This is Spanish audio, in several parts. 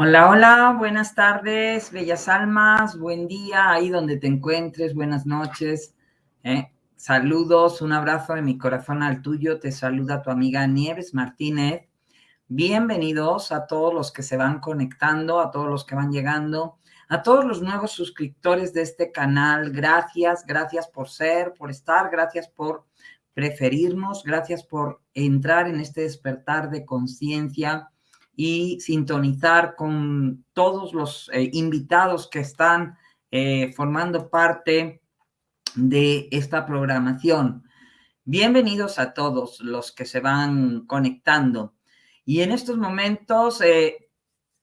Hola, hola, buenas tardes, bellas almas, buen día, ahí donde te encuentres, buenas noches. ¿eh? Saludos, un abrazo de mi corazón al tuyo, te saluda tu amiga Nieves Martínez. Bienvenidos a todos los que se van conectando, a todos los que van llegando, a todos los nuevos suscriptores de este canal. Gracias, gracias por ser, por estar, gracias por preferirnos, gracias por entrar en este despertar de conciencia y sintonizar con todos los eh, invitados que están eh, formando parte de esta programación. Bienvenidos a todos los que se van conectando. Y en estos momentos, eh,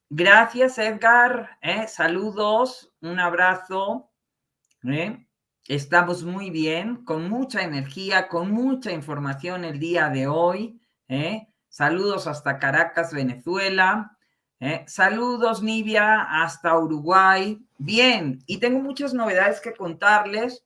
gracias Edgar, saludos, un abrazo. Estamos muy bien, con mucha energía, con mucha información el día de hoy. Saludos hasta Caracas, Venezuela. ¿eh? Saludos, Nivia, hasta Uruguay. Bien, y tengo muchas novedades que contarles,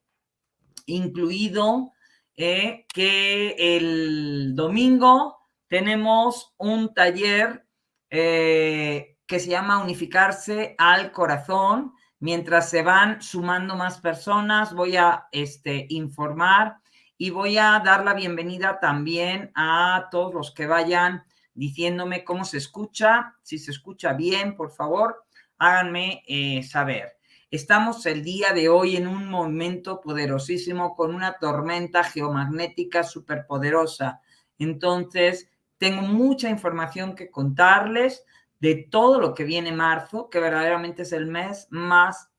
incluido eh, que el domingo tenemos un taller eh, que se llama Unificarse al Corazón. Mientras se van sumando más personas, voy a este, informar y voy a dar la bienvenida también a todos los que vayan diciéndome cómo se escucha. Si se escucha bien, por favor, háganme eh, saber. Estamos el día de hoy en un momento poderosísimo con una tormenta geomagnética superpoderosa. Entonces, tengo mucha información que contarles de todo lo que viene marzo, que verdaderamente es el mes más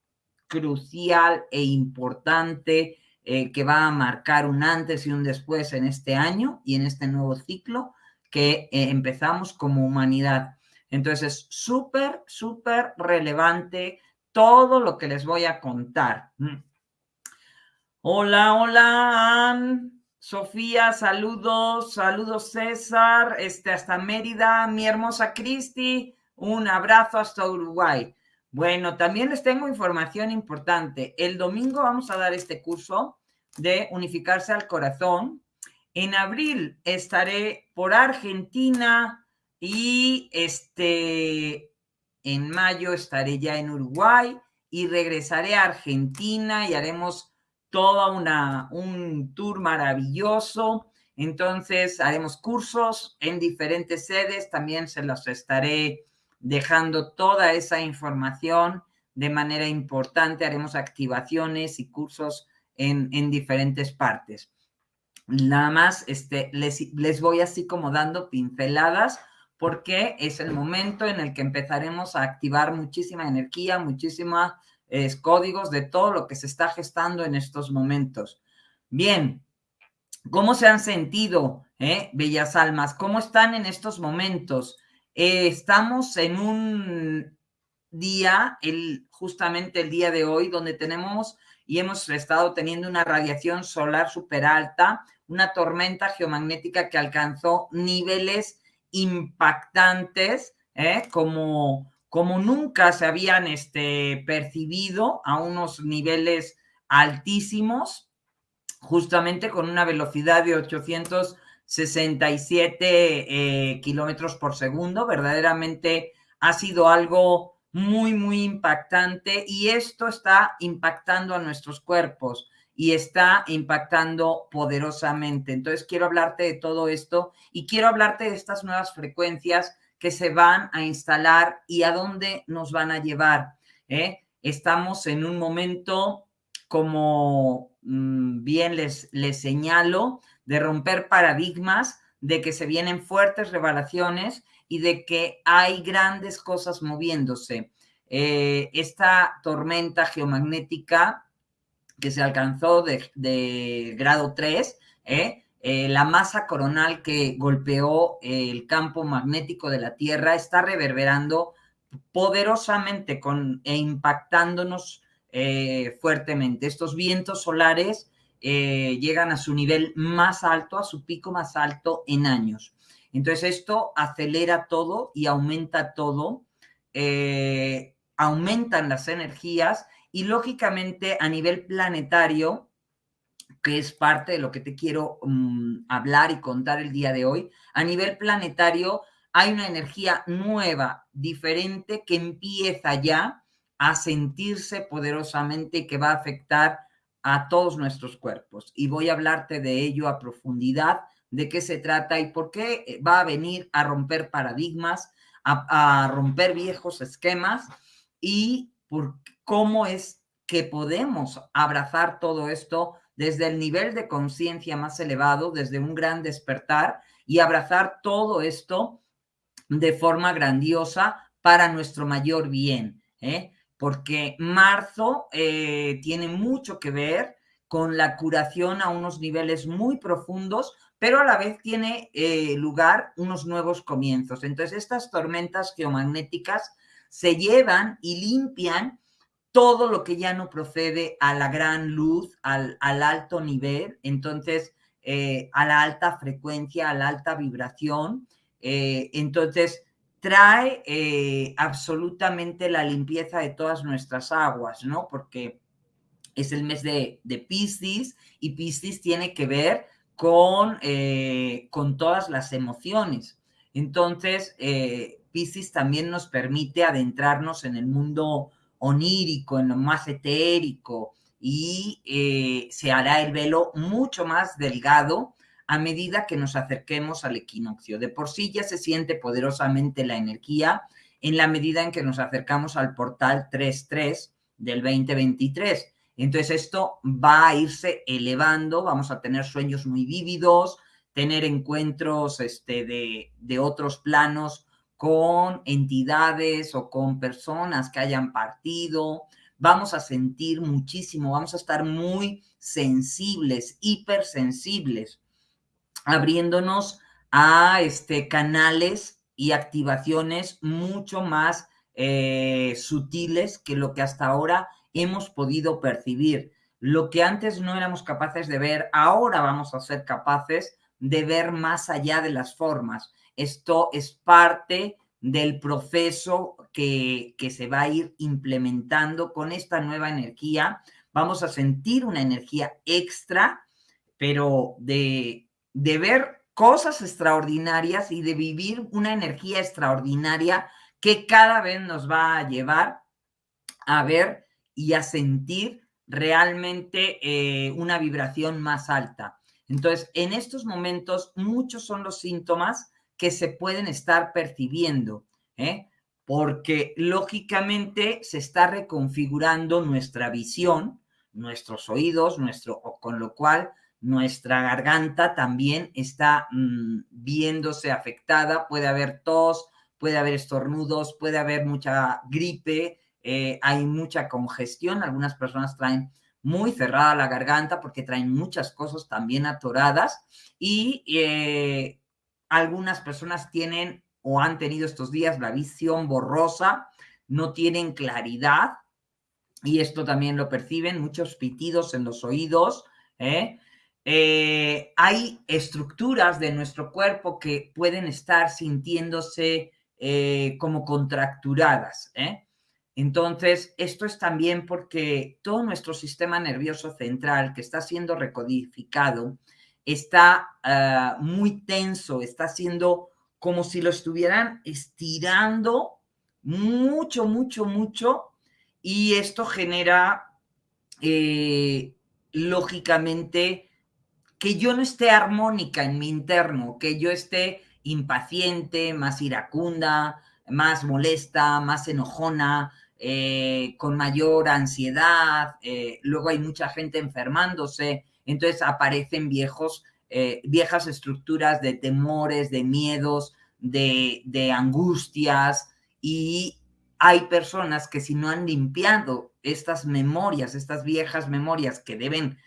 crucial e importante eh, que va a marcar un antes y un después en este año y en este nuevo ciclo que eh, empezamos como humanidad. Entonces es súper, súper relevante todo lo que les voy a contar. Mm. Hola, hola, Ann. Sofía, saludos, saludos César, este, hasta Mérida, mi hermosa Cristi, un abrazo hasta Uruguay. Bueno, también les tengo información importante. El domingo vamos a dar este curso de unificarse al corazón. En abril estaré por Argentina y este, en mayo estaré ya en Uruguay y regresaré a Argentina y haremos toda una, un tour maravilloso. Entonces haremos cursos en diferentes sedes, también se los estaré dejando toda esa información de manera importante. Haremos activaciones y cursos en, diferentes partes. Nada más este, les, les voy así como dando pinceladas porque es el momento en el que empezaremos a activar muchísima energía, muchísimos códigos de todo lo que se está gestando en estos momentos. Bien, ¿cómo se han sentido, eh, bellas almas? ¿Cómo están en estos momentos? Eh, estamos en un día, el, justamente el día de hoy, donde tenemos y hemos estado teniendo una radiación solar súper alta, una tormenta geomagnética que alcanzó niveles impactantes, ¿eh? como, como nunca se habían este, percibido a unos niveles altísimos, justamente con una velocidad de 800 67 eh, kilómetros por segundo. Verdaderamente ha sido algo muy, muy impactante y esto está impactando a nuestros cuerpos y está impactando poderosamente. Entonces quiero hablarte de todo esto y quiero hablarte de estas nuevas frecuencias que se van a instalar y a dónde nos van a llevar. ¿eh? Estamos en un momento, como mm, bien les, les señalo, de romper paradigmas, de que se vienen fuertes revelaciones y de que hay grandes cosas moviéndose. Eh, esta tormenta geomagnética que se alcanzó de, grado 3, ¿eh? Eh, la masa coronal que golpeó el campo magnético de la Tierra está reverberando poderosamente con, e impactándonos fuertemente. Estos vientos solares eh, llegan a su nivel más alto, a su pico más alto en años. Entonces esto acelera todo y aumenta todo, eh, aumentan las energías y lógicamente a nivel planetario, que es parte de lo que te quiero mm, hablar y contar el día de hoy, a nivel planetario hay una energía nueva, diferente, que empieza ya a sentirse poderosamente y que va a afectar a todos nuestros cuerpos. Y voy a hablarte de ello a profundidad, de qué se trata y por qué va a venir a romper paradigmas, a, romper viejos esquemas y por cómo es que podemos abrazar todo esto desde el nivel de conciencia más elevado, desde un gran despertar y abrazar todo esto de forma grandiosa para nuestro mayor bien, ¿eh? Porque marzo eh, tiene mucho que ver con la curación a unos niveles muy profundos, pero a la vez tiene eh, lugar unos nuevos comienzos. Entonces, estas tormentas geomagnéticas se llevan y limpian todo lo que ya no procede a la gran luz, al, alto nivel, entonces a la alta frecuencia, a la alta vibración, eh, entonces, trae eh, absolutamente la limpieza de todas nuestras aguas, ¿no? Porque es el mes de, de Piscis y Piscis tiene que ver con, eh, con todas las emociones. Entonces, Piscis también nos permite adentrarnos en el mundo onírico, en lo más etérico, y se hará el velo mucho más delgado a medida que nos acerquemos al equinoccio. De por sí ya se siente poderosamente la energía en la medida en que nos acercamos al portal 3.3 del 2023. Entonces esto va a irse elevando, vamos a tener sueños muy vívidos, tener encuentros este, de, de otros planos con entidades o con personas que hayan partido, vamos a sentir muchísimo, vamos a estar muy sensibles, hipersensibles abriéndonos a este, canales y activaciones mucho más eh, sutiles que lo que hasta ahora hemos podido percibir. Lo que antes no éramos capaces de ver, ahora vamos a ser capaces de ver más allá de las formas. Esto es parte del proceso que, que se va a ir implementando con esta nueva energía. Vamos a sentir una energía extra, pero de de ver cosas extraordinarias y de vivir una energía extraordinaria que cada vez nos va a llevar a ver y a sentir realmente eh, una vibración más alta. Entonces, en estos momentos, muchos son los síntomas que se pueden estar percibiendo, ¿eh? porque lógicamente se está reconfigurando nuestra visión, nuestros oídos, nuestro, con lo cual nuestra garganta también está mm, viéndose afectada, puede haber tos, puede haber estornudos, puede haber mucha gripe, eh, hay mucha congestión, algunas personas traen muy cerrada la garganta porque traen muchas cosas también atoradas y eh, algunas personas tienen o han tenido estos días la visión borrosa, no tienen claridad y esto también lo perciben, muchos pitidos en los oídos, ¿eh? Eh, hay estructuras de nuestro cuerpo que pueden estar sintiéndose eh, como contracturadas. ¿eh? Entonces, esto es también porque todo nuestro sistema nervioso central que está siendo recodificado está ah, muy tenso, está siendo como si lo estuvieran estirando mucho, mucho, mucho, y esto genera, lógicamente, que yo no esté armónica en mi interno, que yo esté impaciente, más iracunda, más molesta, más enojona, eh, con mayor ansiedad, eh, luego hay mucha gente enfermándose, entonces aparecen viejos, eh, viejas estructuras de temores, de miedos, de, angustias y hay personas que si no han limpiado estas memorias, estas viejas memorias que deben,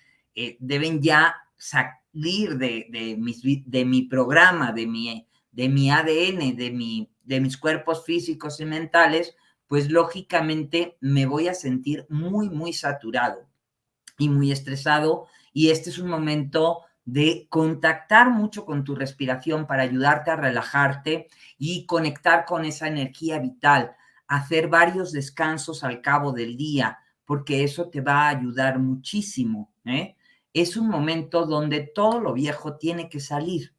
deben ya salir de, de, de mi programa, de mi, de mi ADN, de, mi, de mis cuerpos físicos y mentales, pues lógicamente me voy a sentir muy, muy saturado y muy estresado. Y este es un momento de contactar mucho con tu respiración para ayudarte a relajarte y conectar con esa energía vital, hacer varios descansos al cabo del día, porque eso te va a ayudar muchísimo. ¿eh? Es un momento donde todo lo viejo tiene que salir.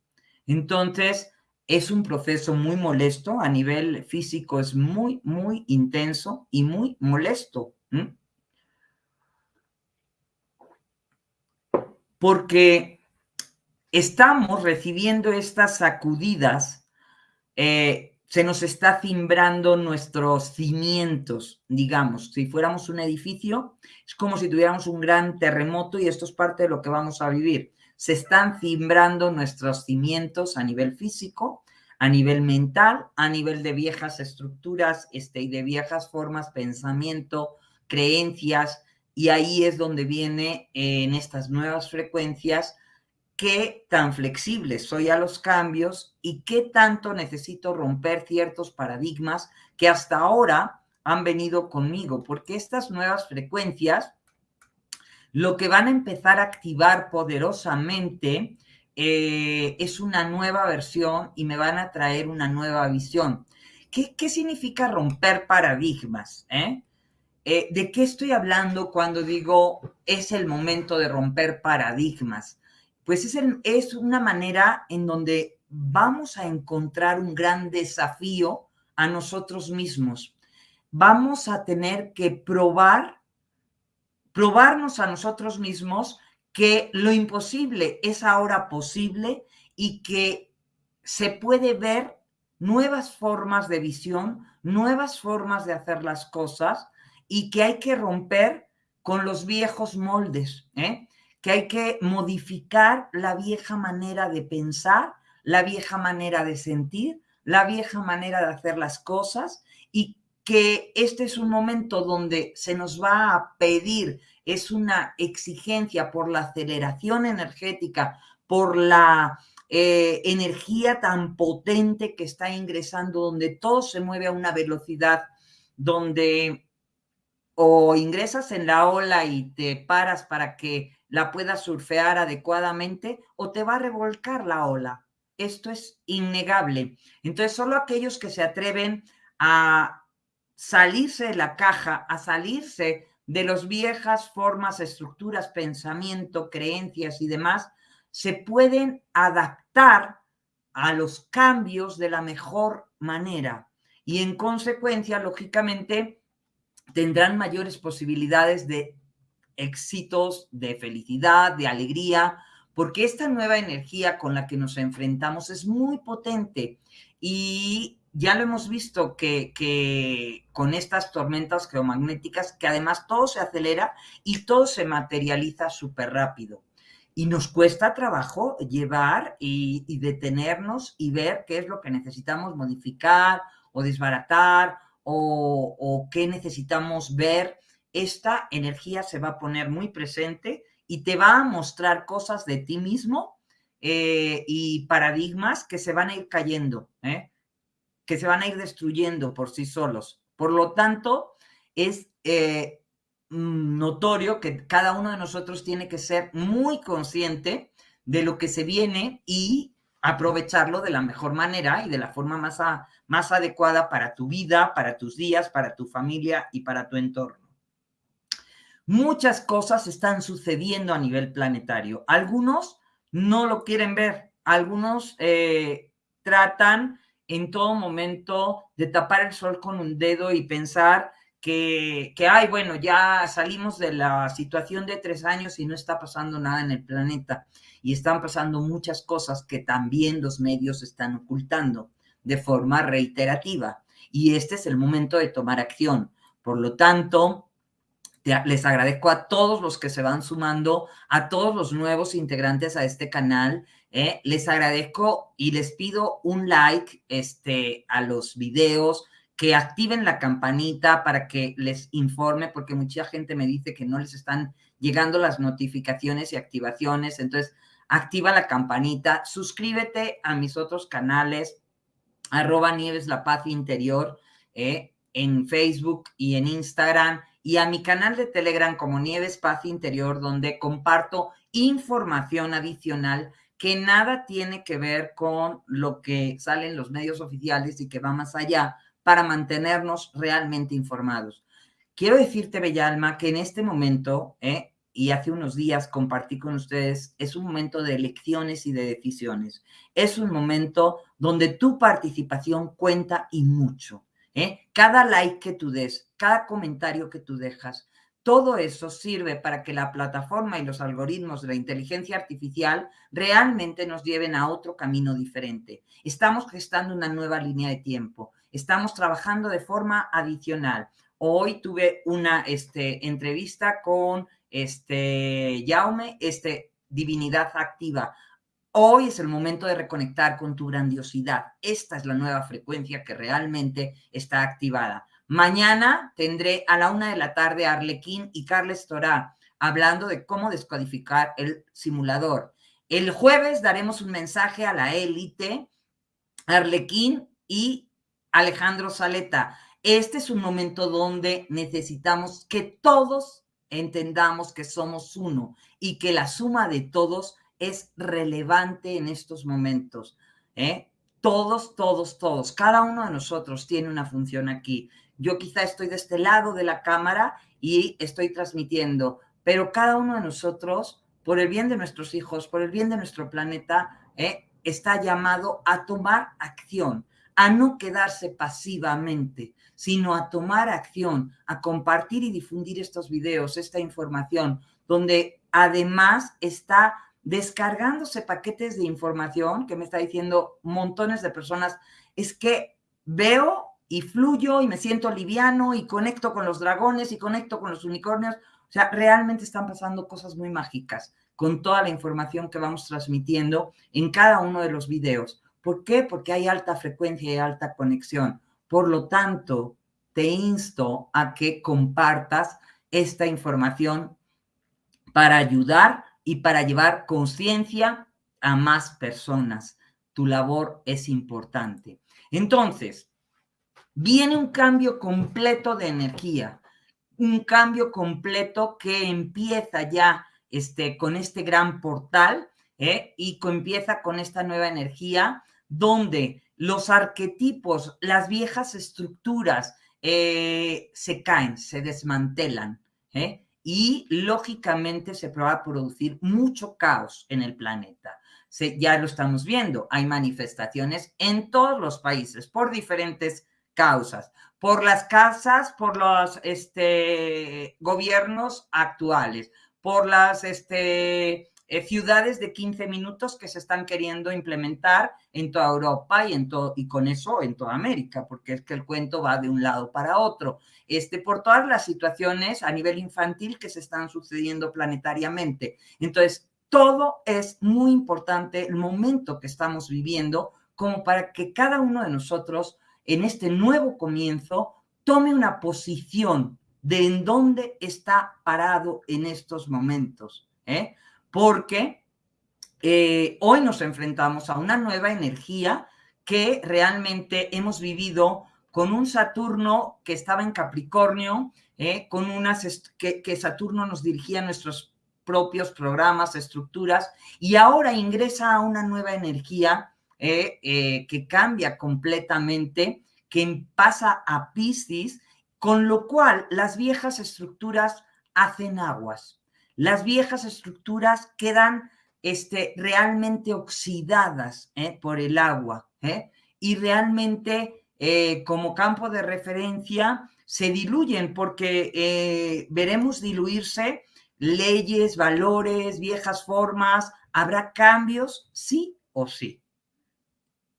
Entonces, es un proceso muy molesto, a nivel físico es muy, muy intenso y muy molesto. Porque estamos recibiendo estas sacudidas, eh, se nos está cimbrando nuestros cimientos, digamos. Si fuéramos un edificio, es como si tuviéramos un gran terremoto y esto es parte de lo que vamos a vivir se están cimbrando nuestros cimientos a nivel físico, a nivel mental, a nivel de viejas estructuras este, y de viejas formas, pensamiento, creencias, y ahí es donde viene eh, en estas nuevas frecuencias qué tan flexible soy a los cambios y qué tanto necesito romper ciertos paradigmas que hasta ahora han venido conmigo, porque estas nuevas frecuencias lo que van a empezar a activar poderosamente eh, es una nueva versión y me van a traer una nueva visión. ¿Qué, significa romper paradigmas? Eh? Eh, ¿De qué estoy hablando cuando digo es el momento de romper paradigmas? Pues es, es una manera en donde vamos a encontrar un gran desafío a nosotros mismos. Vamos a tener que probar probarnos a nosotros mismos que lo imposible es ahora posible y que se puede ver nuevas formas de visión, nuevas formas de hacer las cosas y que hay que romper con los viejos moldes, ¿eh? Que hay que modificar la vieja manera de pensar, la vieja manera de sentir, la vieja manera de hacer las cosas y que este es un momento donde se nos va a pedir, es una exigencia por la aceleración energética, por la eh, energía tan potente que está ingresando, donde todo se mueve a una velocidad, donde o ingresas en la ola y te paras para que la puedas surfear adecuadamente, o te va a revolcar la ola. Esto es innegable. Entonces, solo aquellos que se atreven a salirse de la caja, a salirse de las viejas formas, estructuras, pensamiento, creencias y demás, se pueden adaptar a los cambios de la mejor manera y en consecuencia, lógicamente, tendrán mayores posibilidades de éxitos, de felicidad, de alegría, porque esta nueva energía con la que nos enfrentamos es muy potente y ya lo hemos visto que, con estas tormentas geomagnéticas, que además todo se acelera y todo se materializa súper rápido. Y nos cuesta trabajo llevar y, detenernos y ver qué es lo que necesitamos modificar o desbaratar o, o qué necesitamos ver. Esta energía se va a poner muy presente y te va a mostrar cosas de ti mismo eh, y paradigmas que se van a ir cayendo. ¿eh? que se van a ir destruyendo por sí solos. Por lo tanto, es eh, mm, notorio que cada uno de nosotros tiene que ser muy consciente de lo que se viene y aprovecharlo de la mejor manera y de la forma más, más adecuada para tu vida, para tus días, para tu familia y para tu entorno. Muchas cosas están sucediendo a nivel planetario. Algunos no lo quieren ver, algunos eh, tratan en todo momento de tapar el sol con un dedo y pensar que, que, ay, bueno, ya salimos de la situación de tres años y no está pasando nada en el planeta. Y están pasando muchas cosas que también los medios están ocultando de forma reiterativa. Y este es el momento de tomar acción. Por lo tanto, les agradezco a todos los que se van sumando, a todos los nuevos integrantes a este canal. ¿eh? Les agradezco y les pido un like este, a los videos, que activen la campanita para que les informe, porque mucha gente me dice que no les están llegando las notificaciones y activaciones. Entonces, activa la campanita, suscríbete a mis otros canales, arroba Nieves La Paz Interior, ¿eh? en Facebook y en Instagram y a mi canal de Telegram como Nieves Paz Interior, donde comparto información adicional que nada tiene que ver con lo que sale en los medios oficiales y que va más allá para mantenernos realmente informados. Quiero decirte, Bella Alma, que en este momento, ¿eh? Y hace unos días compartí con ustedes, es un momento de elecciones y de decisiones. Es un momento donde tu participación cuenta y mucho. ¿eh? Cada like que tú des, cada comentario que tú dejas, todo eso sirve para que la plataforma y los algoritmos de la inteligencia artificial realmente nos lleven a otro camino diferente. Estamos gestando una nueva línea de tiempo. Estamos trabajando de forma adicional. Hoy tuve una este, entrevista con este, Jaume, este, Divinidad Activa. Hoy es el momento de reconectar con tu grandiosidad. Esta es la nueva frecuencia que realmente está activada. Mañana tendré a la una de la tarde a Arlequín y Carles Torá hablando de cómo descodificar el simulador. El jueves daremos un mensaje a la élite, Arlequín y Alejandro Saleta. Este es un momento donde necesitamos que todos entendamos que somos uno y que la suma de todos es relevante en estos momentos. ¿eh? Todos, todos, todos. Cada uno de nosotros tiene una función aquí. Yo quizá estoy de este lado de la cámara y estoy transmitiendo, pero cada uno de nosotros, por el bien de nuestros hijos, por el bien de nuestro planeta, ¿eh? está llamado a tomar acción, a no quedarse pasivamente, sino a tomar acción, a compartir y difundir estos videos, esta información, donde además está descargándose paquetes de información que me está diciendo montones de personas, es que veo y fluyo y me siento liviano y conecto con los dragones y conecto con los unicornios. O sea, realmente están pasando cosas muy mágicas con toda la información que vamos transmitiendo en cada uno de los videos. ¿Por qué? Porque hay alta frecuencia y alta conexión. Por lo tanto, te insto a que compartas esta información para ayudar y para llevar conciencia a más personas. Tu labor es importante. Entonces, viene un cambio completo de energía, un cambio completo que empieza ya este, con este gran portal ¿eh? y que empieza con esta nueva energía donde los arquetipos, las viejas estructuras eh, se caen, se desmantelan ¿eh? y lógicamente se va a producir mucho caos en el planeta. ya lo estamos viendo, hay manifestaciones en todos los países por diferentes causas, por las casas, por los este, gobiernos actuales, por las este, eh, ciudades de 15 minutos que se están queriendo implementar en toda Europa y, en todo, y con eso en toda América, porque es que el cuento va de un lado para otro. Este, por todas las situaciones a nivel infantil que se están sucediendo planetariamente. Entonces, todo es muy importante el momento que estamos viviendo como para que cada uno de nosotros en este nuevo comienzo, tome una posición de en dónde está parado en estos momentos, ¿eh? Porque eh, hoy nos enfrentamos a una nueva energía que realmente hemos vivido con un Saturno que estaba en Capricornio, ¿eh? con unas que, Saturno nos dirigía nuestros propios programas, estructuras, y ahora ingresa a una nueva energía eh, que cambia completamente, que pasa a Piscis, con lo cual las viejas estructuras hacen aguas. Las viejas estructuras quedan este, realmente oxidadas eh, por el agua y realmente como campo de referencia se diluyen porque veremos diluirse leyes, valores, viejas formas, habrá cambios, sí o sí.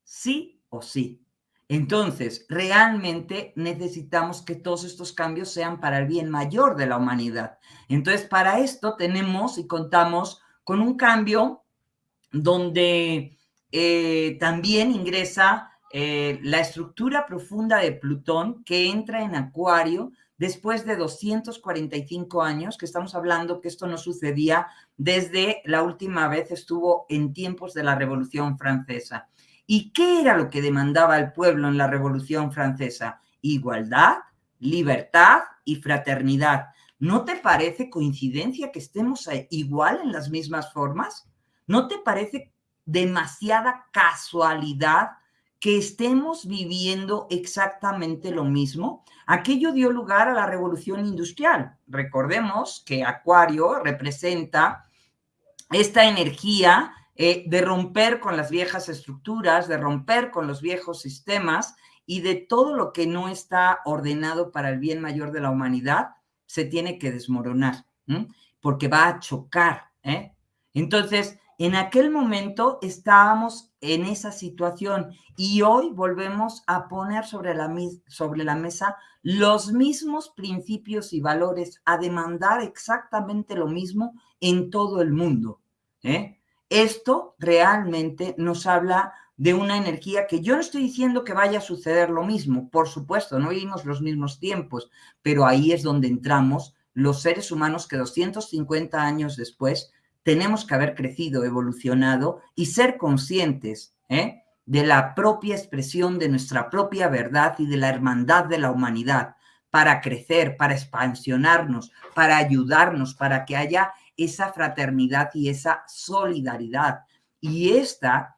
Sí o sí. Entonces, realmente necesitamos que todos estos cambios sean para el bien mayor de la humanidad. Entonces, para esto tenemos y contamos con un cambio donde eh, también ingresa eh, la estructura profunda de Plutón que entra en Acuario después de 245 años, que estamos hablando que esto no sucedía desde la última vez estuvo en tiempos de la Revolución Francesa. ¿Y qué era lo que demandaba el pueblo en la Revolución Francesa? Igualdad, libertad y fraternidad. ¿No te parece coincidencia que estemos igual en las mismas formas? ¿No te parece demasiada casualidad que estemos viviendo exactamente lo mismo. Aquello dio lugar a la revolución industrial. Recordemos que Acuario representa esta energía eh, de romper con las viejas estructuras, de romper con los viejos sistemas y de todo lo que no está ordenado para el bien mayor de la humanidad, se tiene que desmoronar, porque va a chocar. ¿eh? Entonces, en aquel momento estábamos en esa situación y hoy volvemos a poner sobre la, sobre la mesa los mismos principios y valores, a demandar exactamente lo mismo en todo el mundo. ¿eh? Esto realmente nos habla de una energía que yo no estoy diciendo que vaya a suceder lo mismo, por supuesto, no vivimos los mismos tiempos, pero ahí es donde entramos los seres humanos que 250 años después tenemos que haber crecido, evolucionado y ser conscientes ¿eh? de la propia expresión de nuestra propia verdad y de la hermandad de la humanidad para crecer, para expansionarnos, para ayudarnos, para que haya esa fraternidad y esa solidaridad. Y esta,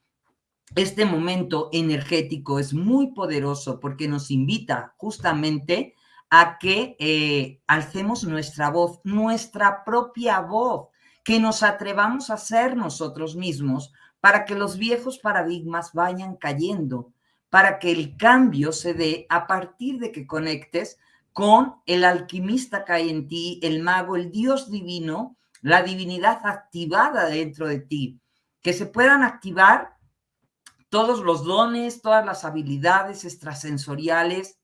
este momento energético es muy poderoso porque nos invita justamente a que eh, alcemos nuestra voz, nuestra propia voz, que nos atrevamos a ser nosotros mismos para que los viejos paradigmas vayan cayendo, para que el cambio se dé a partir de que conectes con el alquimista que hay en ti, el mago, el Dios divino, la divinidad activada dentro de ti, que se puedan activar todos los dones, todas las habilidades extrasensoriales,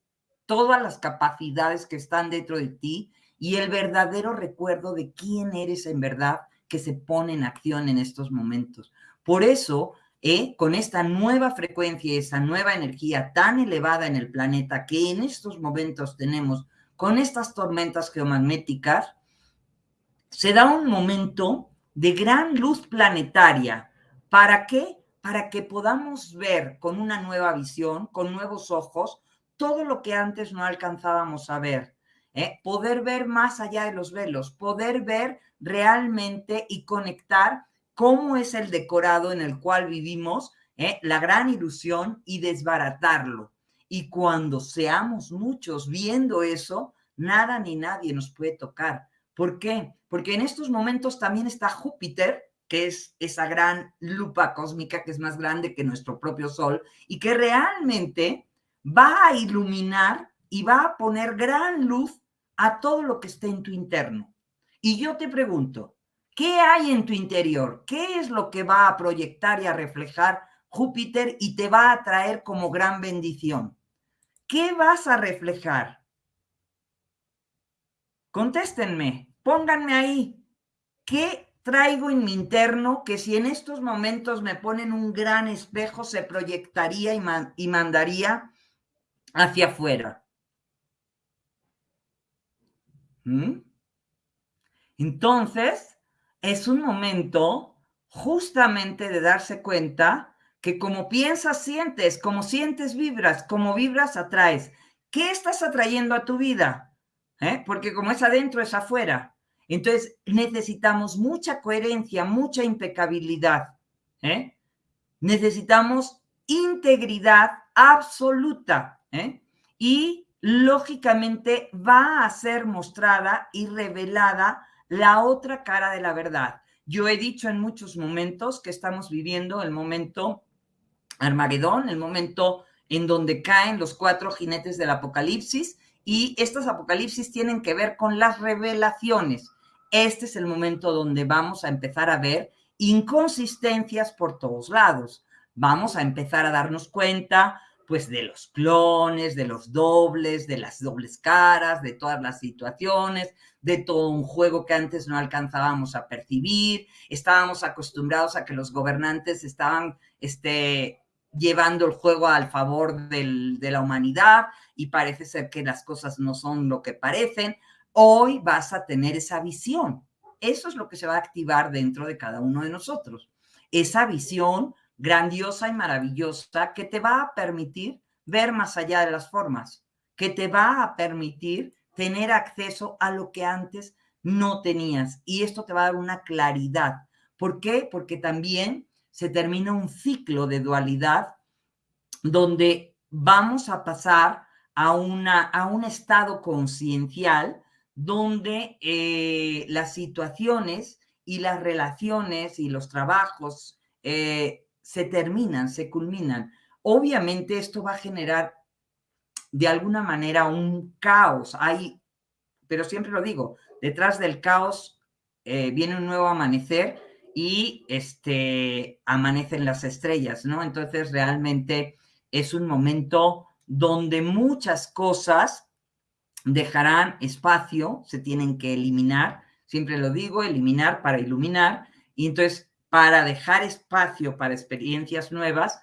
todas las capacidades que están dentro de ti y el verdadero recuerdo de quién eres en verdad que se pone en acción en estos momentos. Por eso, eh, con esta nueva frecuencia, esa nueva energía tan elevada en el planeta que en estos momentos tenemos con estas tormentas geomagnéticas, se da un momento de gran luz planetaria. ¿Para qué? Para que podamos ver con una nueva visión, con nuevos ojos, todo lo que antes no alcanzábamos a ver. ¿eh? Poder ver más allá de los velos, poder ver realmente y conectar cómo es el decorado en el cual vivimos, ¿eh? la gran ilusión y desbaratarlo. Y cuando seamos muchos viendo eso, nada ni nadie nos puede tocar. ¿Por qué? Porque en estos momentos también está Júpiter, que es esa gran lupa cósmica que es más grande que nuestro propio Sol y que realmente va a iluminar y va a poner gran luz a todo lo que esté en tu interno. Y yo te pregunto, ¿qué hay en tu interior? ¿Qué es lo que va a proyectar y a reflejar Júpiter y te va a traer como gran bendición? ¿Qué vas a reflejar? Contéstenme, pónganme ahí. ¿Qué traigo en mi interno que si en estos momentos me ponen un gran espejo se proyectaría y, mandaría hacia afuera? ¿Mm? Entonces, es un momento justamente de darse cuenta que como piensas, sientes, como sientes, vibras, como vibras, atraes. ¿Qué estás atrayendo a tu vida? ¿Eh? porque como es adentro, es afuera. Entonces necesitamos mucha coherencia, mucha impecabilidad. ¿eh? Necesitamos integridad absoluta. ¿eh? Y lógicamente va a ser mostrada y revelada la otra cara de la verdad. Yo he dicho en muchos momentos que estamos viviendo el momento Armagedón, el momento en donde caen los cuatro jinetes del apocalipsis y estos apocalipsis tienen que ver con las revelaciones. Este es el momento donde vamos a empezar a ver inconsistencias por todos lados. Vamos a empezar a darnos cuenta pues de los clones, de los dobles, de las dobles caras, de todas las situaciones, de todo un juego que antes no alcanzábamos a percibir. Estábamos acostumbrados a que los gobernantes estaban este, llevando el juego al favor de la humanidad y parece ser que las cosas no son lo que parecen. Hoy vas a tener esa visión. Eso es lo que se va a activar dentro de cada uno de nosotros. Esa visión grandiosa y maravillosa que te va a permitir ver más allá de las formas, que te va a permitir tener acceso a lo que antes no tenías. Y esto te va a dar una claridad. ¿Por qué? Porque también se termina un ciclo de dualidad donde vamos a pasar a, una, a un estado conciencial donde eh, las situaciones y las relaciones y los trabajos eh, se terminan, se culminan. Obviamente esto va a generar de alguna manera un caos. Hay, pero siempre lo digo, detrás del caos eh, viene un nuevo amanecer y este, amanecen las estrellas, ¿no? Entonces realmente es un momento donde muchas cosas dejarán espacio, se tienen que eliminar, siempre lo digo, eliminar para iluminar, y entonces para dejar espacio para experiencias nuevas,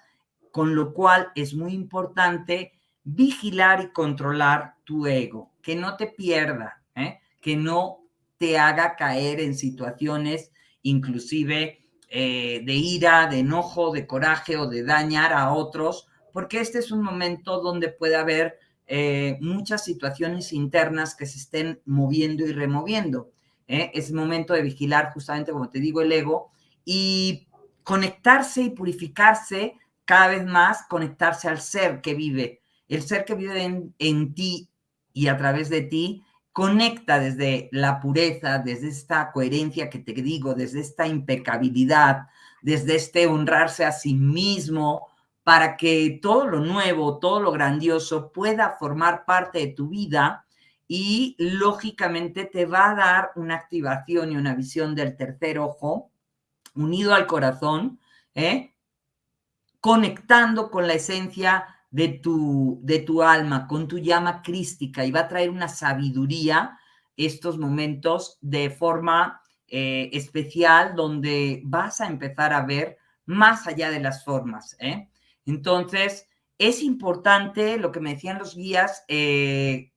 con lo cual es muy importante vigilar y controlar tu ego, que no te pierda, ¿eh? que no te haga caer en situaciones inclusive eh, de ira, de enojo, de coraje o de dañar a otros, porque este es un momento donde puede haber eh, muchas situaciones internas que se estén moviendo y removiendo. ¿eh? Es momento de vigilar justamente, como te digo, el ego y conectarse y purificarse cada vez más, conectarse al ser que vive. El ser que vive en, en ti y a través de ti conecta desde la pureza, desde esta coherencia que te digo, desde esta impecabilidad, desde este honrarse a sí mismo, para que todo lo nuevo, todo lo grandioso pueda formar parte de tu vida y lógicamente te va a dar una activación y una visión del tercer ojo unido al corazón, ¿eh? conectando con la esencia de tu, de tu alma, con tu llama crística y va a traer una sabiduría estos momentos de forma eh, especial donde vas a empezar a ver más allá de las formas. ¿eh? Entonces, es importante, lo que me decían los guías, eh,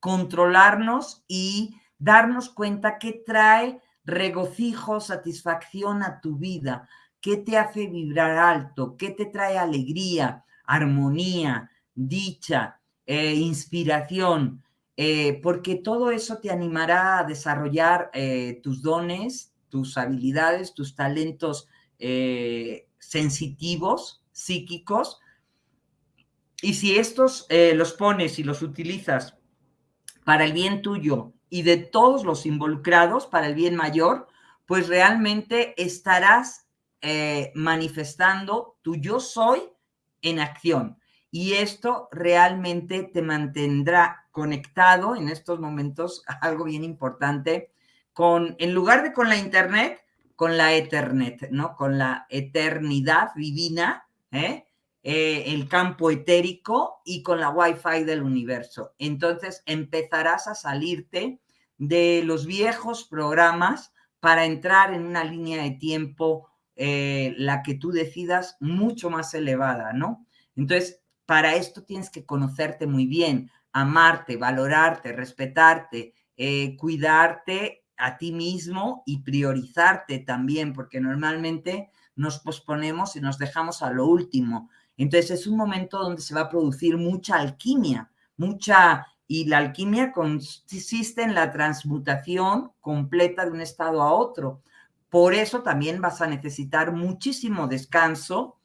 controlarnos y darnos cuenta que trae regocijo, satisfacción a tu vida, qué te hace vibrar alto, qué te trae alegría, armonía, dicha, eh, inspiración, eh, porque todo eso te animará a desarrollar tus dones, tus habilidades, tus talentos sensitivos, psíquicos. Y si estos eh, los pones y los utilizas para el bien tuyo y de todos los involucrados, para el bien mayor, pues realmente estarás eh, manifestando tu yo soy en acción. Y esto realmente te mantendrá conectado en estos momentos, algo bien importante, con, en lugar de con la internet, con la Ethernet, ¿no? Con la eternidad divina ¿eh? Eh, el campo etérico y con la Wi-Fi del universo. Entonces empezarás a salirte de los viejos programas para entrar en una línea de tiempo, eh, la que tú decidas, mucho más elevada, ¿no? Entonces, para esto tienes que conocerte muy bien, amarte, valorarte, respetarte, cuidarte a ti mismo y priorizarte también, porque normalmente nos posponemos y nos dejamos a lo último. Entonces es un momento donde se va a producir mucha alquimia, mucha, y la alquimia consiste en la transmutación completa de un estado a otro. Por eso también vas a necesitar muchísimo descanso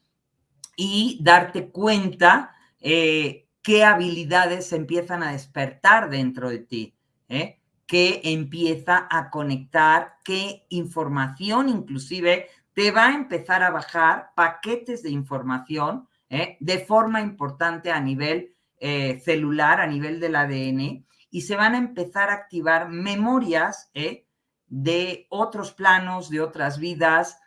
y darte cuenta eh, qué habilidades empiezan a despertar dentro de ti, ¿eh? qué empieza a conectar, qué información inclusive te va a empezar a bajar paquetes de información ¿eh? de forma importante a nivel eh, celular, a nivel del ADN, y se van a empezar a activar memorias ¿eh? De otros planos, de otras vidas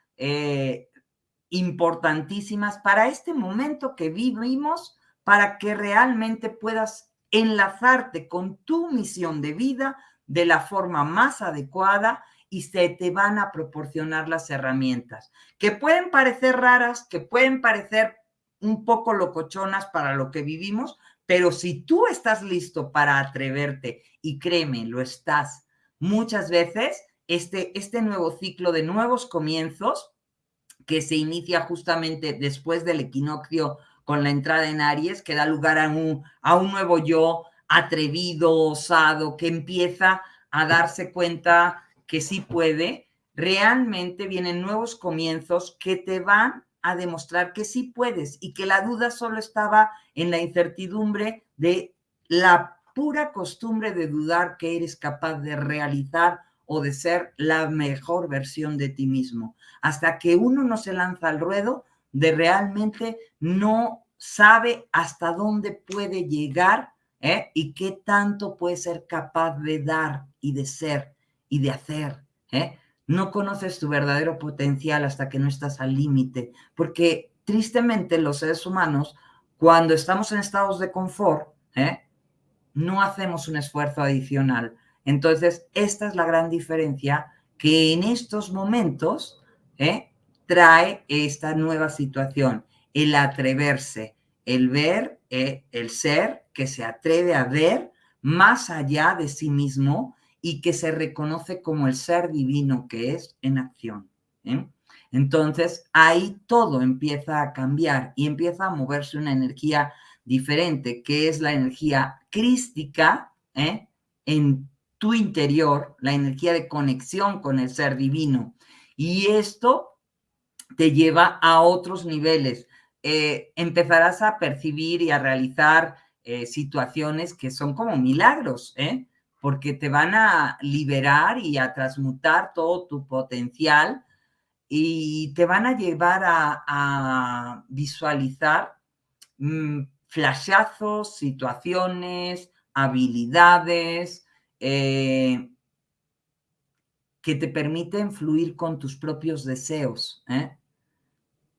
importantísimas para este momento que vivimos, para que realmente puedas enlazarte con tu misión de vida de la forma más adecuada y se te van a proporcionar las herramientas, que pueden parecer raras, que pueden parecer un poco locochonas para lo que vivimos, pero si tú estás listo para atreverte, y créeme, lo estás, muchas veces este, este nuevo ciclo de nuevos comienzos, que se inicia justamente después del equinoccio con la entrada en Aries, que da lugar a un, a un nuevo yo atrevido, osado, que empieza a darse cuenta que sí puede, realmente vienen nuevos comienzos que te van a demostrar que sí puedes y que la duda solo estaba en la incertidumbre de la pura costumbre de dudar que eres capaz de realizar o de ser la mejor versión de ti mismo. Hasta que uno no se lanza al ruedo, de realmente no sabe hasta dónde puede llegar ¿eh? y qué tanto puede ser capaz de dar y de ser y de hacer. ¿eh? No conoces tu verdadero potencial hasta que no estás al límite, porque tristemente los seres humanos, cuando estamos en estados de confort, ¿eh? no hacemos un esfuerzo adicional. Entonces, esta es la gran diferencia que en estos momentos ¿eh? trae esta nueva situación, el atreverse, el ver, ¿eh? el ser que se atreve a ver más allá de sí mismo y que se reconoce como el ser divino que es en acción. ¿eh? Entonces, ahí todo empieza a cambiar y empieza a moverse una energía diferente, que es la energía crística en tu interior, la energía de conexión con el ser divino. Y esto te lleva a otros niveles. Eh, empezarás a percibir y a realizar eh, situaciones que son como milagros, porque te van a liberar y a transmutar todo tu potencial y te van a llevar a, visualizar mm, flashazos, situaciones, habilidades eh, que te permiten fluir con tus propios deseos. ¿eh?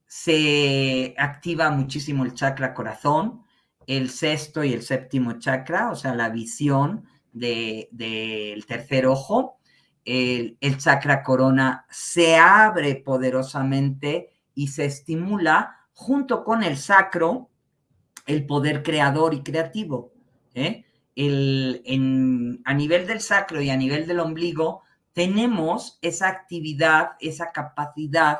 Se activa muchísimo el chakra corazón, el sexto y el séptimo chakra, o sea, la visión del tercer ojo. El, el chakra corona se abre poderosamente y se estimula junto con el sacro, el poder creador y creativo. ¿eh? El, a nivel del sacro y a nivel del ombligo, tenemos esa actividad, esa capacidad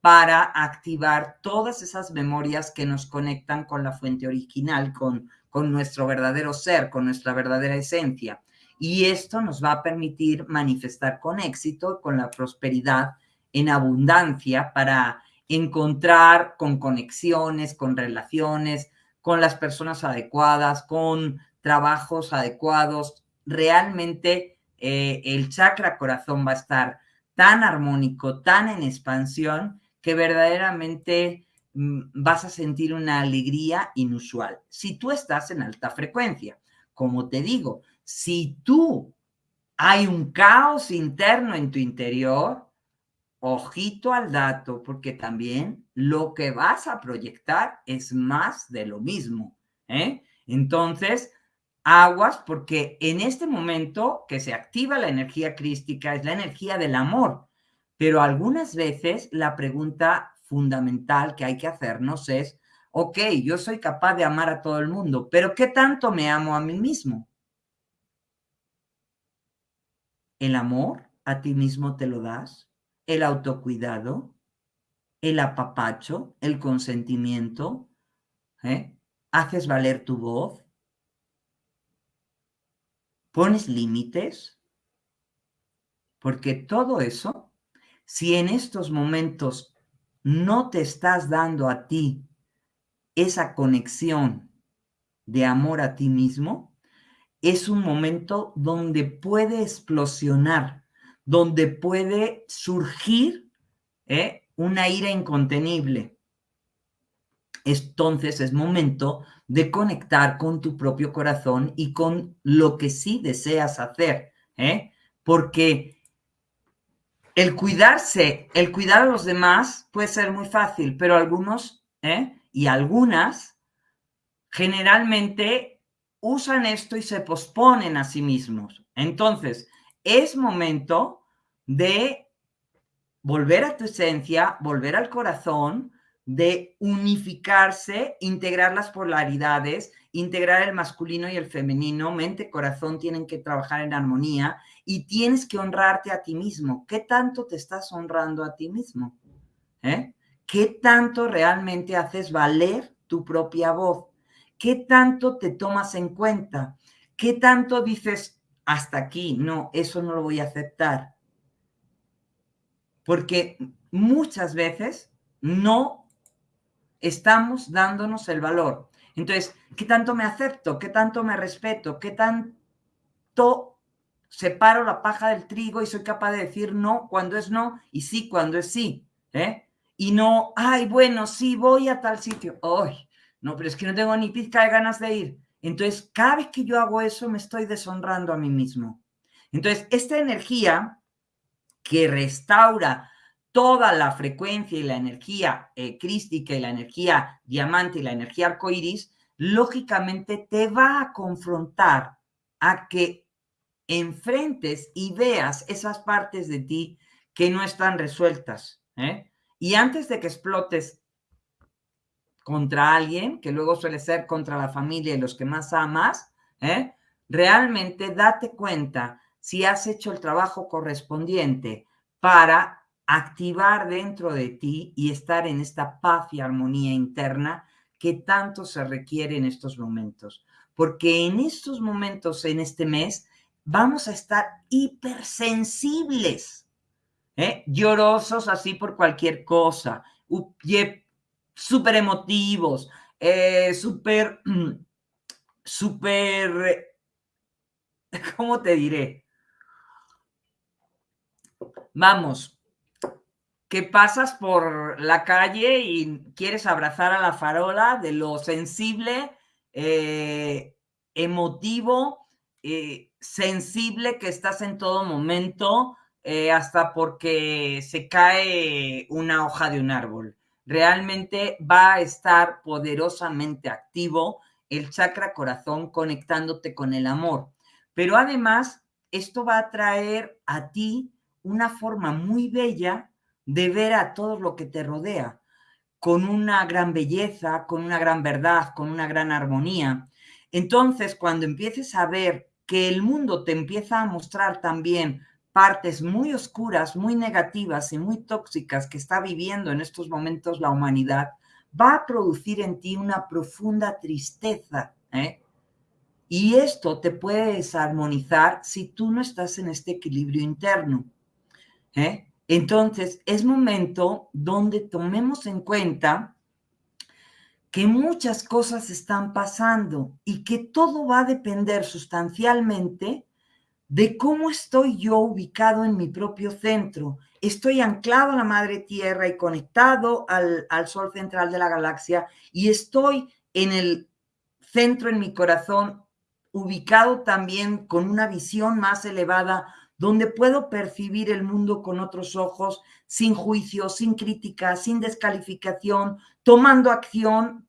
para activar todas esas memorias que nos conectan con la fuente original, con, con nuestro verdadero ser, con nuestra verdadera esencia. Y esto nos va a permitir manifestar con éxito, con la prosperidad, en abundancia, para encontrar con conexiones, con relaciones, con las personas adecuadas, con trabajos adecuados. Realmente eh, el chakra corazón va a estar tan armónico, tan en expansión, que verdaderamente mm, vas a sentir una alegría inusual. Si tú estás en alta frecuencia, como te digo, si tú hay un caos interno en tu interior, ojito al dato, porque también lo que vas a proyectar es más de lo mismo. ¿eh? Entonces, aguas, porque en este momento que se activa la energía crística es la energía del amor, pero algunas veces la pregunta fundamental que hay que hacernos es, ok, yo soy capaz de amar a todo el mundo, pero ¿qué tanto me amo a mí mismo? ¿El amor a ti mismo te lo das? el autocuidado, el apapacho, el consentimiento, ¿eh? haces valer tu voz, pones límites, porque todo eso, si en estos momentos no te estás dando a ti esa conexión de amor a ti mismo, es un momento donde puede explosionar donde puede surgir ¿eh? una ira incontenible. Entonces es momento de conectar con tu propio corazón y con lo que sí deseas hacer, ¿eh? porque el cuidarse, el cuidar a los demás puede ser muy fácil, pero algunos ¿eh? y algunas generalmente usan esto y se posponen a sí mismos. Entonces, es momento de volver a tu esencia, volver al corazón, de unificarse, integrar las polaridades, integrar el masculino y el femenino, mente, corazón tienen que trabajar en armonía y tienes que honrarte a ti mismo. ¿Qué tanto te estás honrando a ti mismo? ¿Eh? ¿Qué tanto realmente haces valer tu propia voz? ¿Qué tanto te tomas en cuenta? ¿Qué tanto dices, hasta aquí, no, eso no lo voy a aceptar. Porque muchas veces no estamos dándonos el valor. Entonces, ¿qué tanto me acepto? ¿Qué tanto me respeto? ¿Qué tanto separo la paja del trigo y soy capaz de decir no cuando es no y sí cuando es sí? ¿eh? Y no, ay, bueno, sí, voy a tal sitio. Ay, no, pero es que no tengo ni pizca de ganas de ir. Entonces, cada vez que yo hago eso, me estoy deshonrando a mí mismo. Entonces, esta energía que restaura toda la frecuencia y la energía eh, crística y la energía diamante y la energía arcoíris, lógicamente te va a confrontar a que enfrentes y veas esas partes de ti que no están resueltas. ¿eh? Y antes de que explotes contra alguien, que luego suele ser contra la familia y los que más amas, ¿eh? realmente date cuenta si has hecho el trabajo correspondiente para activar dentro de ti y estar en esta paz y armonía interna que tanto se requiere en estos momentos. Porque en estos momentos, en este mes, vamos a estar hipersensibles, ¿eh? llorosos así por cualquier cosa, súper emotivos, eh, súper, súper, ¿cómo te diré? Vamos, que pasas por la calle y quieres abrazar a la farola de lo sensible, eh, emotivo, eh, sensible que estás en todo momento, eh, hasta porque se cae una hoja de un árbol. Realmente va a estar poderosamente activo el chakra corazón conectándote con el amor. Pero además, esto va a traer a ti una forma muy bella de ver a todo lo que te rodea, con una gran belleza, con una gran verdad, con una gran armonía. Entonces, cuando empieces a ver que el mundo te empieza a mostrar también partes muy oscuras, muy negativas y muy tóxicas que está viviendo en estos momentos la humanidad, va a producir en ti una profunda tristeza. ¿eh? Y esto te puede desarmonizar si tú no estás en este equilibrio interno. ¿eh? Entonces, es momento donde tomemos en cuenta que muchas cosas están pasando y que todo va a depender sustancialmente de cómo estoy yo ubicado en mi propio centro. Estoy anclado a la madre tierra y conectado al, al sol central de la galaxia y estoy en el centro, en mi corazón, ubicado también con una visión más elevada donde puedo percibir el mundo con otros ojos, sin juicio, sin crítica, sin descalificación, tomando acción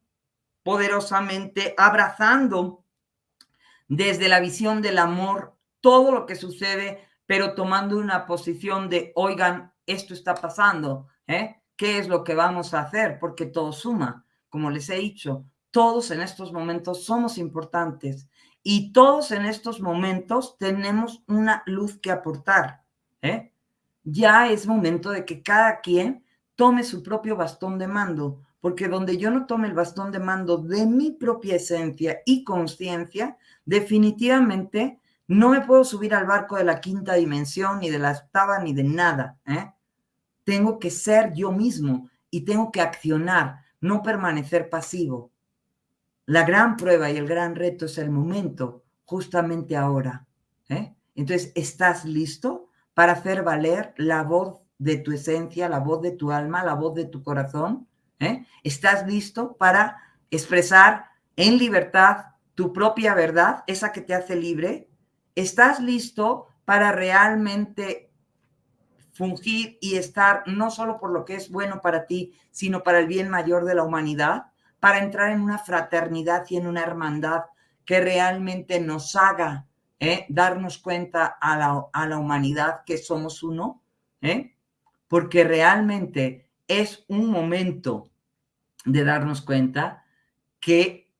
poderosamente, abrazando desde la visión del amor todo lo que sucede, pero tomando una posición de, oigan, esto está pasando, ¿eh? ¿Qué es lo que vamos a hacer? Porque todo suma. Como les he dicho, todos en estos momentos somos importantes y todos en estos momentos tenemos una luz que aportar. ¿eh? Ya es momento de que cada quien tome su propio bastón de mando, porque donde yo no tome el bastón de mando de mi propia esencia y conciencia, definitivamente no me puedo subir al barco de la quinta dimensión, ni de la octava, ni de nada. ¿eh? Tengo que ser yo mismo y tengo que accionar, no permanecer pasivo. La gran prueba y el gran reto es el momento, justamente ahora. ¿eh? Entonces, ¿estás listo para hacer valer la voz de tu esencia, la voz de tu alma, la voz de tu corazón? ¿eh? ¿Estás listo para expresar en libertad tu propia verdad, esa que te hace libre? ¿Estás listo para realmente fungir y estar no solo por lo que es bueno para ti, sino para el bien mayor de la humanidad? Para entrar en una fraternidad y en una hermandad que realmente nos haga ¿eh? darnos cuenta a la, humanidad que somos uno, ¿eh? porque realmente es un momento de darnos cuenta que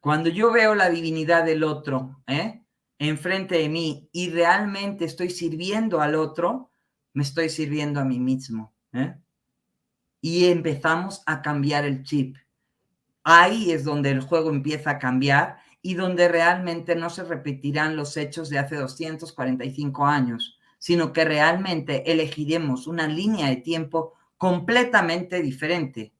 cuando yo veo la divinidad del otro ¿eh? enfrente de mí y realmente estoy sirviendo al otro, me estoy sirviendo a mí mismo. ¿eh? Y empezamos a cambiar el chip ahí es donde el juego empieza a cambiar y donde realmente no se repetirán los hechos de hace 245 años, sino que realmente elegiremos una línea de tiempo completamente diferente.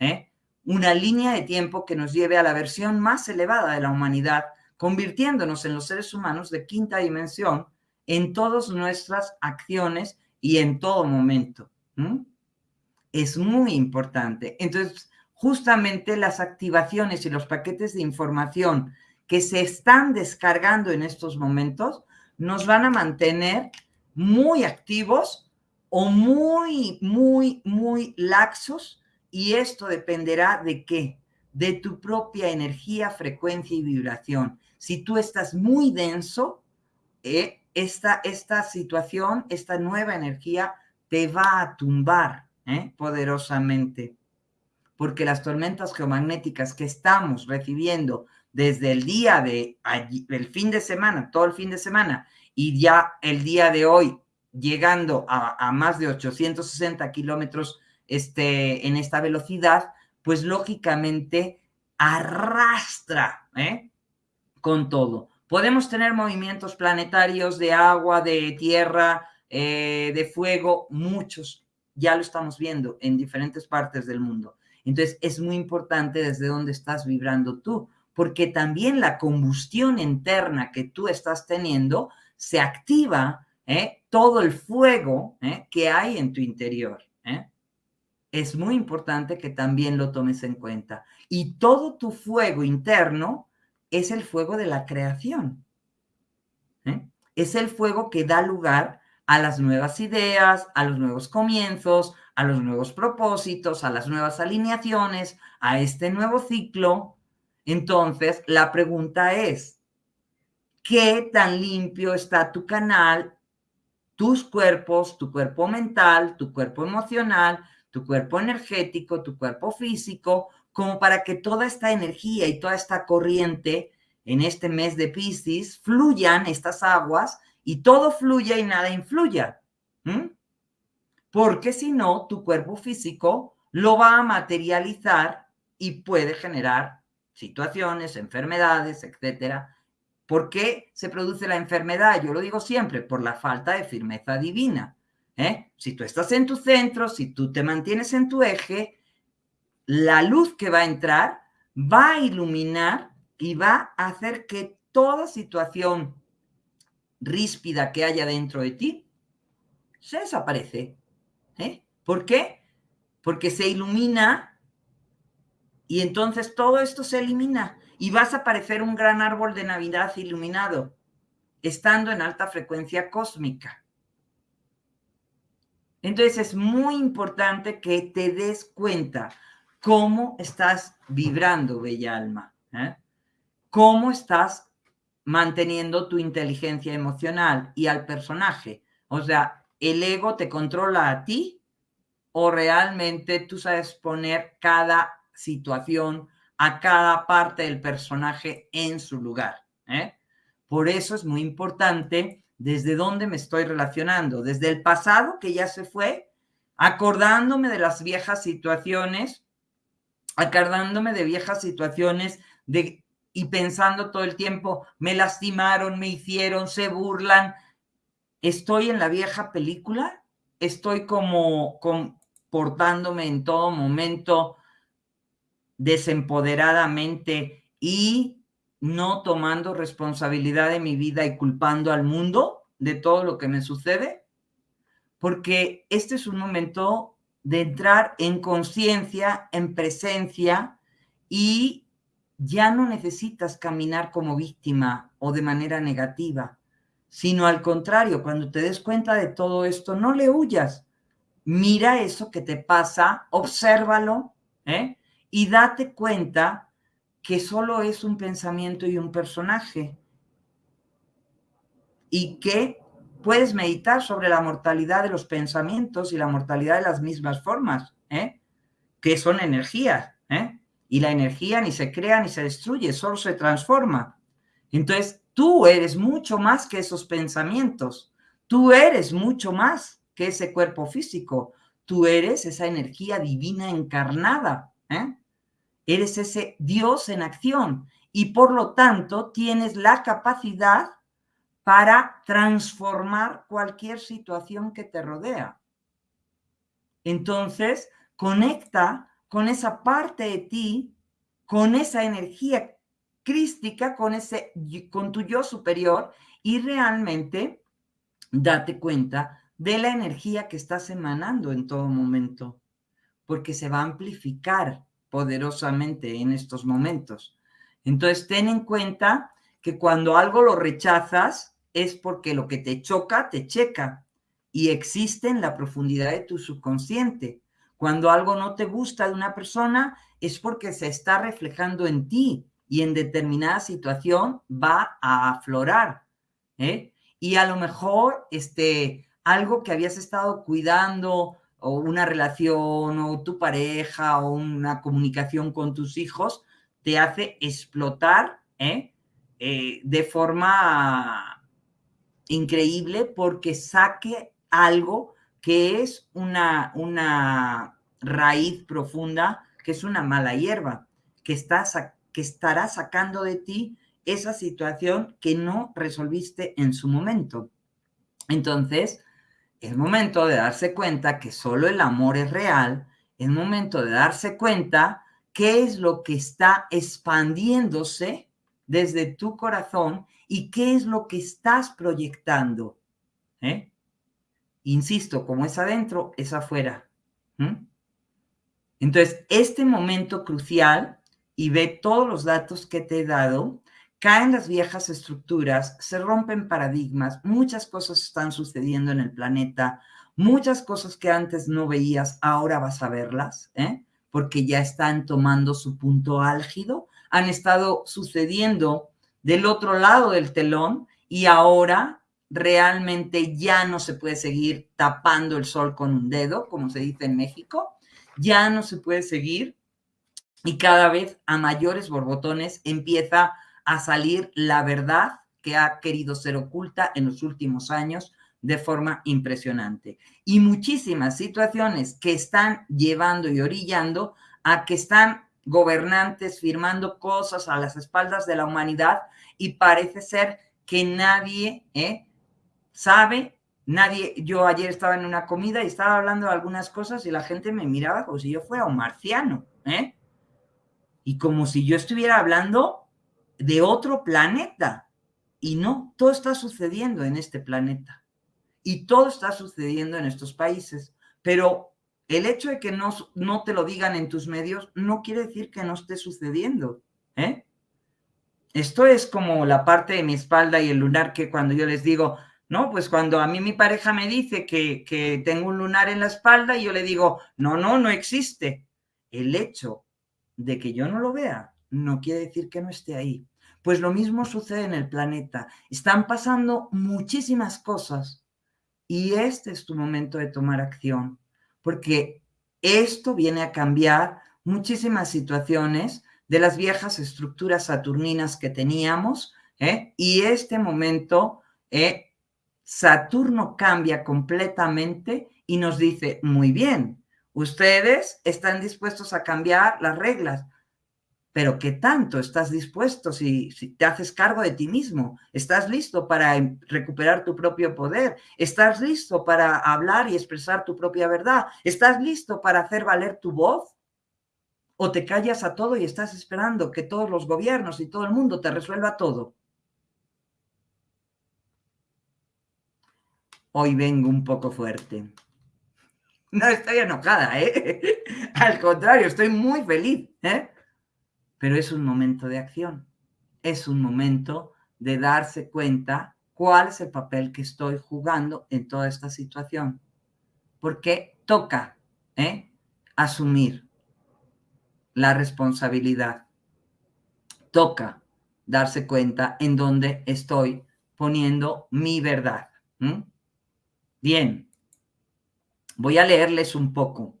¿eh? una línea de tiempo que nos lleve a la versión más elevada de la humanidad, convirtiéndonos en los seres humanos de quinta dimensión en todas nuestras acciones y en todo momento. Es muy importante. Entonces, justamente las activaciones y los paquetes de información que se están descargando en estos momentos nos van a mantener muy activos o muy, muy, muy laxos y esto dependerá de qué? De tu propia energía, frecuencia y vibración. Si tú estás muy denso, eh, esta, esta situación, esta nueva energía te va a tumbar eh, poderosamente. Porque las tormentas geomagnéticas que estamos recibiendo desde el día de allí, el fin de semana, todo el fin de semana, y ya el día de hoy llegando a, más de 860 kilómetros este, en esta velocidad, pues lógicamente arrastra ¿eh? con todo. Podemos tener movimientos planetarios de agua, de tierra, eh, de fuego, muchos. Ya lo estamos viendo en diferentes partes del mundo. Entonces es muy importante desde dónde estás vibrando tú, porque también la combustión interna que tú estás teniendo se activa ¿eh? todo el fuego que hay en tu interior es muy importante que también lo tomes en cuenta. Y todo tu fuego interno es el fuego de la creación. ¿eh? Es el fuego que da lugar a las nuevas ideas, a los nuevos comienzos, a los nuevos propósitos, a las nuevas alineaciones, a este nuevo ciclo. Entonces, la pregunta es, ¿qué tan limpio está tu canal, tus cuerpos, tu cuerpo mental, tu cuerpo emocional, tu cuerpo energético, tu cuerpo físico, como para que toda esta energía y toda esta corriente en este mes de Piscis fluyan estas aguas y todo fluya y nada influya. Porque si no, tu cuerpo físico lo va a materializar y puede generar situaciones, enfermedades, etcétera. ¿Por qué se produce la enfermedad? Yo lo digo siempre, por la falta de firmeza divina. ¿eh? Si tú estás en tu centro, si tú te mantienes en tu eje, la luz que va a entrar va a iluminar y va a hacer que toda situación ríspida que haya dentro de ti se desaparece. ¿Por qué? Porque se ilumina y entonces todo esto se elimina y vas a parecer un gran árbol de Navidad iluminado, estando en alta frecuencia cósmica. Entonces es muy importante que te des cuenta cómo estás vibrando, bella alma, ¿eh? cómo estás manteniendo tu inteligencia emocional y al personaje. O sea, ¿el ego te controla a ti o realmente tú sabes poner cada situación a cada parte del personaje en su lugar? ¿eh? Por eso es muy importante desde dónde me estoy relacionando, desde el pasado que ya se fue, acordándome de las viejas situaciones, acordándome de viejas situaciones de, y pensando todo el tiempo, me lastimaron, me hicieron, se burlan. ¿Estoy en la vieja película? ¿Estoy como comportándome en todo momento desempoderadamente y no tomando responsabilidad de mi vida y culpando al mundo de todo lo que me sucede? Porque este es un momento de entrar en conciencia, en presencia y ya no necesitas caminar como víctima o de manera negativa, sino al contrario, cuando te des cuenta de todo esto, no le huyas. Mira eso que te pasa, obsérvalo ¿eh? y date cuenta que solo es un pensamiento y un personaje. Y que puedes meditar sobre la mortalidad de los pensamientos y la mortalidad de las mismas formas, ¿eh? que son energías. ¿eh? Y la energía ni se crea ni se destruye, solo se transforma. Entonces, tú eres mucho más que esos pensamientos. Tú eres mucho más que ese cuerpo físico. Tú eres esa energía divina encarnada. ¿eh? Eres ese Dios en acción y por lo tanto tienes la capacidad para transformar cualquier situación que te rodea. Entonces, conecta con esa parte de ti, con esa energía crística, con, ese, con tu yo superior y realmente date cuenta de la energía que estás emanando en todo momento, porque se va a amplificar poderosamente en estos momentos. Entonces, ten en cuenta que cuando algo lo rechazas es porque lo que te choca, te checa y existe en la profundidad de tu subconsciente. Cuando algo no te gusta de una persona es porque se está reflejando en ti y en determinada situación va a aflorar. ¿eh? Y a lo mejor este, algo que habías estado cuidando o una relación o tu pareja o una comunicación con tus hijos te hace explotar ¿eh? Eh, de forma increíble porque saque algo que es una, una raíz profunda, que es una mala hierba, que, que estará sacando de ti esa situación que no resolviste en su momento. Entonces, es momento de darse cuenta que solo el amor es real, es momento de darse cuenta qué es lo que está expandiéndose desde tu corazón y qué es lo que estás proyectando. ¿eh? Insisto, como es adentro, es afuera. Entonces, este momento crucial, y ve todos los datos que te he dado, caen las viejas estructuras, se rompen paradigmas, muchas cosas están sucediendo en el planeta, muchas cosas que antes no veías, ahora vas a verlas, ¿eh? porque ya están tomando su punto álgido, han estado sucediendo del otro lado del telón y ahora realmente ya no se puede seguir tapando el sol con un dedo, como se dice en México, ya no se puede seguir y cada vez a mayores borbotones empieza a salir la verdad que ha querido ser oculta en los últimos años de forma impresionante. Y muchísimas situaciones que están llevando y orillando a que están gobernantes firmando cosas a las espaldas de la humanidad y parece ser que nadie ¿eh? sabe, nadie, yo ayer estaba en una comida y estaba hablando de algunas cosas y la gente me miraba como si yo fuera un marciano, ¿eh? Y como si yo estuviera hablando de otro planeta. Y no, todo está sucediendo en este planeta. Y todo está sucediendo en estos países. Pero el hecho de que no, no te lo digan en tus medios no quiere decir que no esté sucediendo. ¿eh? Esto es como la parte de mi espalda y el lunar que cuando yo les digo, no, pues cuando a mí mi pareja me dice que, tengo un lunar en la espalda, y yo le digo, no, no, no existe. El hecho de que yo no lo vea no quiere decir que no esté ahí. Pues lo mismo sucede en el planeta. Están pasando muchísimas cosas y este es tu momento de tomar acción, porque esto viene a cambiar muchísimas situaciones de las viejas estructuras saturninas que teníamos, ¿eh? y este momento eh, Saturno cambia completamente y nos dice, muy bien, ustedes están dispuestos a cambiar las reglas, pero ¿qué tanto estás dispuesto si, si, te haces cargo de ti mismo? ¿Estás listo para em, recuperar tu propio poder? ¿Estás listo para hablar y expresar tu propia verdad? ¿Estás listo para hacer valer tu voz? ¿O te callas a todo y estás esperando que todos los gobiernos y todo el mundo te resuelva todo? hoy vengo un poco fuerte. No estoy enojada, ¿eh? Al contrario, estoy muy feliz, ¿eh? Pero es un momento de acción. Es un momento de darse cuenta cuál es el papel que estoy jugando en toda esta situación. Porque toca ¿eh? asumir la responsabilidad. Toca darse cuenta en dónde estoy poniendo mi verdad. Bien, voy a leerles un poco,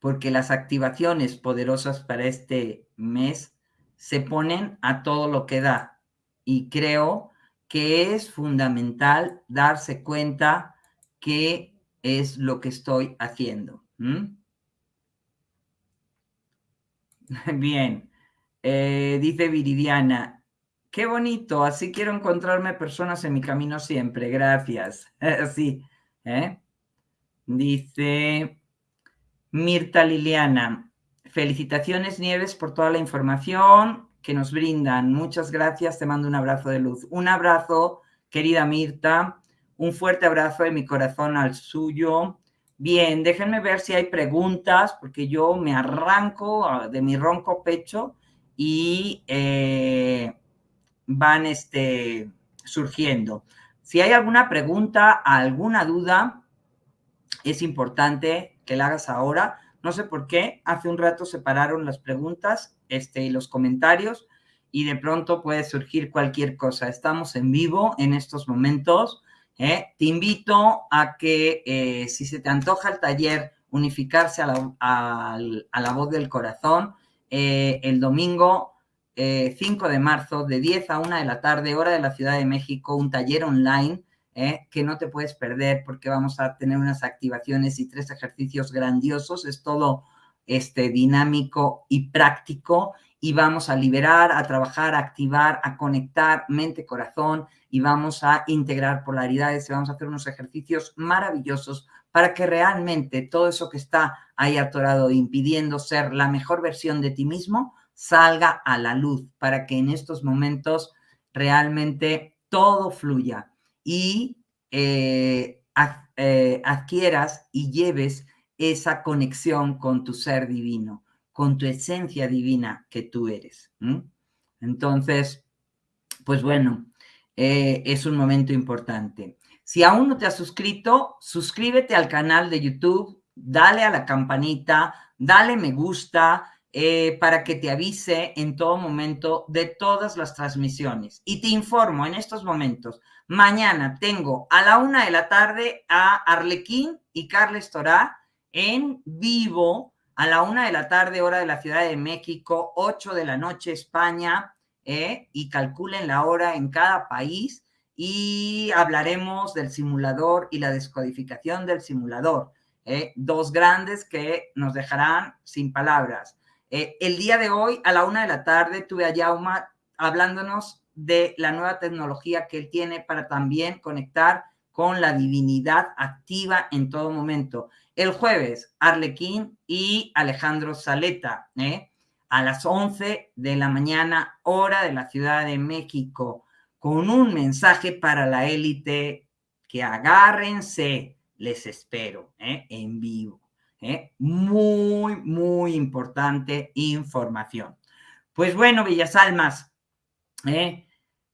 porque las activaciones poderosas para este mes se ponen a todo lo que da y creo que es fundamental darse cuenta qué es lo que estoy haciendo. Bien, eh, dice Viridiana, Qué bonito, así quiero encontrarme personas en mi camino siempre, gracias. Así, ¿eh? Dice, Mirta Liliana, felicitaciones Nieves por toda la información que nos brindan. Muchas gracias, te mando un abrazo de luz. Un abrazo, querida Mirta, un fuerte abrazo de mi corazón al suyo. Bien, déjenme ver si hay preguntas, porque yo me arranco ah, de mi ronco pecho y eh, van este, surgiendo. Si hay alguna pregunta, alguna duda, es importante que la hagas ahora. No sé por qué, hace un rato separaron las preguntas este, y los comentarios y de pronto puede surgir cualquier cosa. Estamos en vivo en estos momentos. ¿eh? Te invito a que eh, si se te antoja el taller unificarse a la, a la voz del corazón, eh, el domingo 5 de marzo de 10 a 1 de la tarde, hora de la Ciudad de México, un taller online ¿eh? que no te puedes perder porque vamos a tener unas activaciones y tres ejercicios grandiosos. Es todo este, dinámico y práctico y vamos a liberar, a trabajar, a activar, a conectar mente, corazón y vamos a integrar polaridades y vamos a hacer unos ejercicios maravillosos para que realmente todo eso que está ahí atorado impidiendo ser la mejor versión de ti mismo salga a la luz para que en estos momentos realmente todo fluya y eh, eh, adquieras y lleves esa conexión con tu ser divino, con tu esencia divina que tú eres. Entonces, pues bueno, eh, es un momento importante. Si aún no te has suscrito, suscríbete al canal de YouTube, dale a la campanita, dale me gusta, para que te avise en todo momento de todas las transmisiones. Y te informo en estos momentos, mañana tengo a la una de la tarde a Arlequín y Carles Torá en vivo a la una de la tarde, hora de la Ciudad de México, 8 de la noche, España, eh, y calculen la hora en cada país y hablaremos del simulador y la descodificación del simulador. Eh, dos grandes que nos dejarán sin palabras. Eh, el día de hoy, a la una de la tarde, tuve a Jauma hablándonos de la nueva tecnología que él tiene para también conectar con la divinidad activa en todo momento. El jueves, Arlequín y Alejandro Saleta, ¿eh? a las 11 de la mañana, hora de la Ciudad de México, con un mensaje para la élite que agárrense, les espero ¿eh? en vivo. ¿eh? Muy, muy importante información. Pues bueno, Bellas Almas, ¿eh?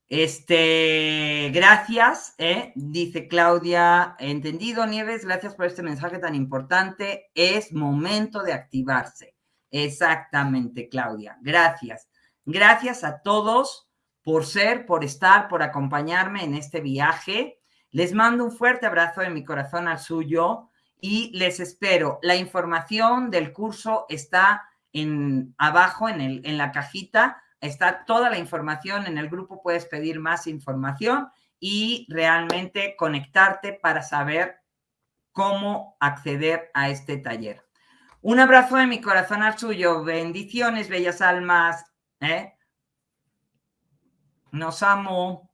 Este, gracias, ¿eh? dice Claudia, entendido, Nieves, gracias por este mensaje tan importante. Es momento de activarse. Exactamente, Claudia, gracias. Gracias a todos por ser, por estar, por acompañarme en este viaje. Les mando un fuerte abrazo de mi corazón al suyo y les espero. La información del curso está en, abajo en, el, en la cajita, está toda la información, en el grupo puedes pedir más información y realmente conectarte para saber cómo acceder a este taller. Un abrazo de mi corazón al suyo. Bendiciones, bellas almas. ¿eh? Nos amo.